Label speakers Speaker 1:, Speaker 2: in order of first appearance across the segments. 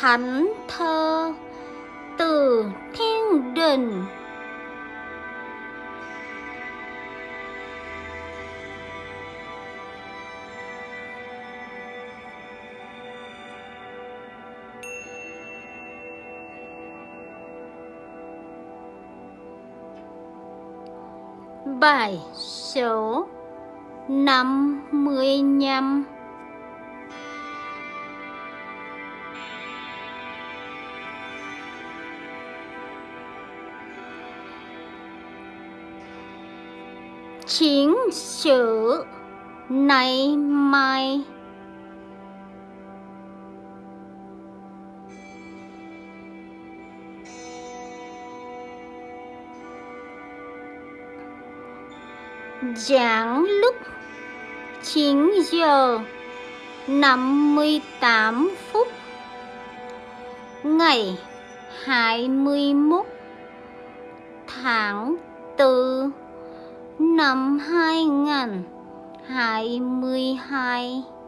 Speaker 1: thánh thơ từ thiên đình. Bài số năm mươi 55 chính sự nay mai. Giảng lúc 9 giờ 58 phút ngày 21 tháng 4 năm 2022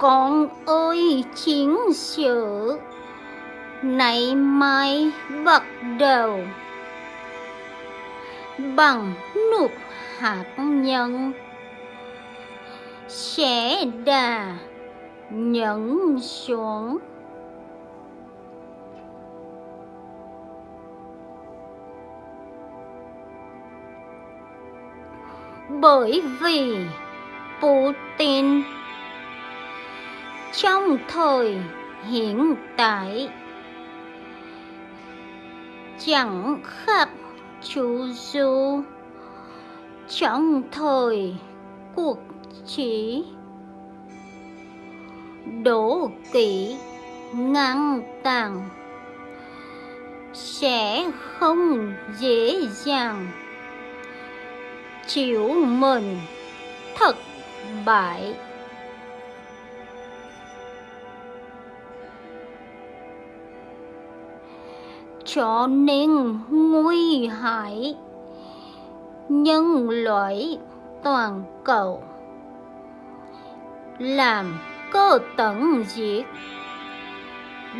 Speaker 1: con ơi, chiến sự. Nay mai bắt đầu. Bằng nụt hạt nhân. Sẽ đà nhẫn xuống. Bởi vì Putin trong thời hiện tại, chẳng khác chú du trong thời cuộc trí đổ kỷ ngang tàng sẽ không dễ dàng chịu mình thất bại. Cho nên nguy hại. Nhân loại toàn cầu làm cơ tận diệt.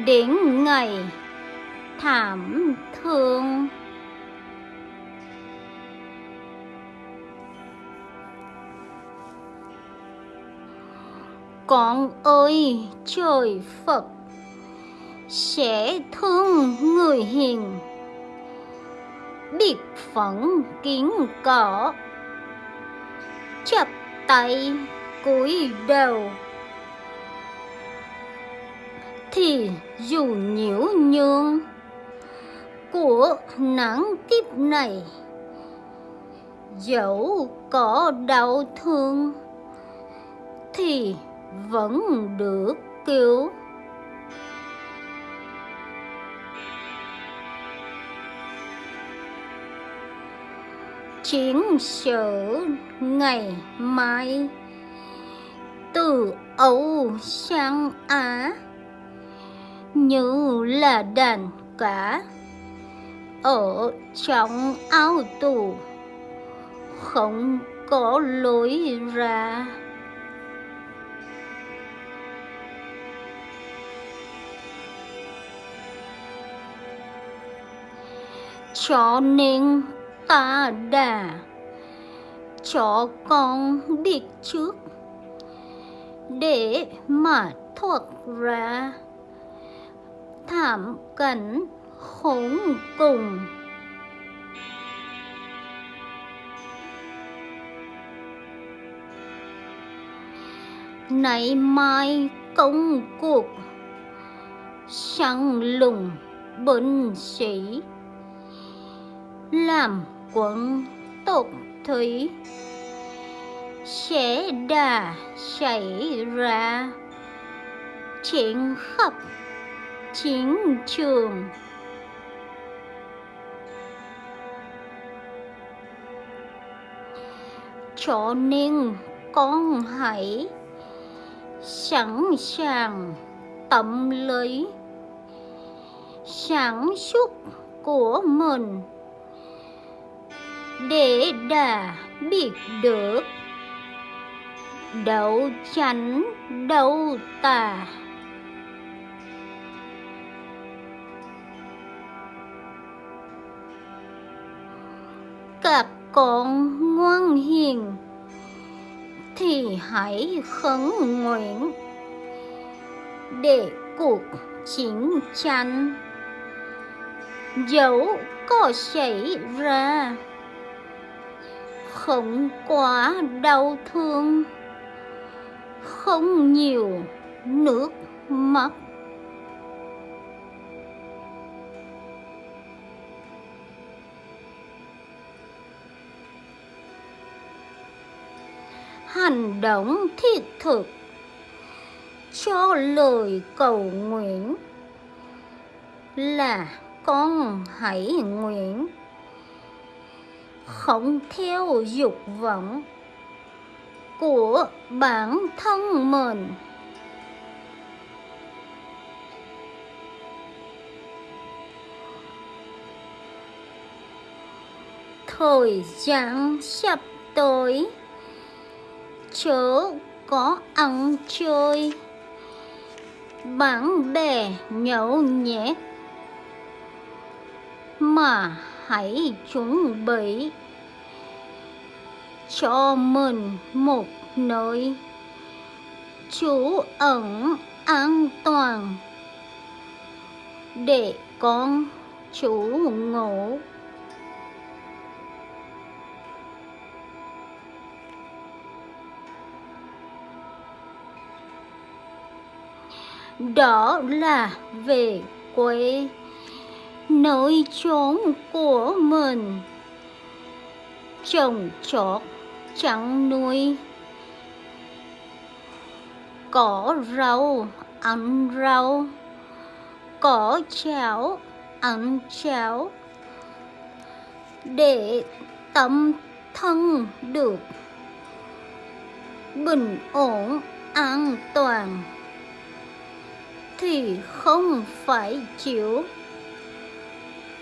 Speaker 1: Đến ngày thảm thương. Con ơi, trời phật sẽ thương người hiền. Biệt phận kiến cỏ. Chập tay cúi đầu. Thì dù nhiễu nhương của nắng tiếp này, dẫu có đau thương, thì vẫn được cứu. Chiến sự ngày mai. Từ Âu sang Á, như là đàn cá, ở trong ao tù, không có lối ra. Cho nên ta đã cho con biết trước. Để mà thoát ra. Thảm cảnh khốn cùng. Nay mai công cuộc. Săn lùng binh sĩ. Làm quận tục thủy. Sẽ đà xảy ra chuyện khắp chiến trường. Cho nên con hãy sẵn sàng tâm lý, sản xuất của mình để đã biết được. Đậu chánh đậu tà. Các con ngoan hiền thì hãy khấn nguyện. Để cuộc chiến tranh dẫu có xảy ra không quá đau thương. Không nhiều nước mắt. Hành động thiết thực cho lời cầu nguyện là con hãy nguyện không theo dục vọng của bản thân mình. Thời gian sắp tới, chớ có ăn chơi. Bạn bè nhậu nhẹt mà hãy chuẩn bị cho mình một nơi trú ẩn an toàn để con chủ ngủ. Đó là về quê nơi chốn của mình. Trồng trọt chăn nuôi. Có rau ăn rau. Có cháo ăn cháo để tâm thân được bình ổn an toàn thì không phải chịu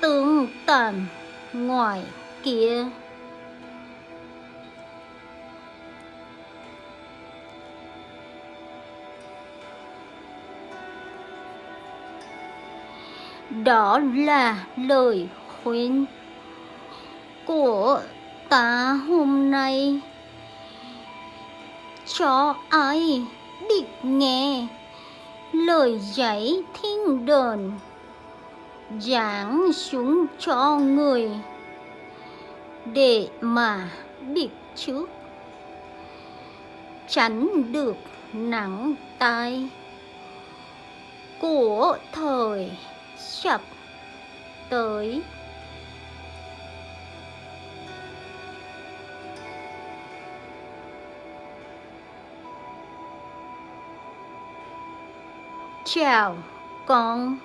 Speaker 1: tương tàn ngoài kia. Đó là lời khuyên của ta hôm nay. Cho ai định nghe lời dạy thiên đồn giảng xuống cho người để mà biết trước. Tránh được nắng tai của thời sắp tới. Chào con.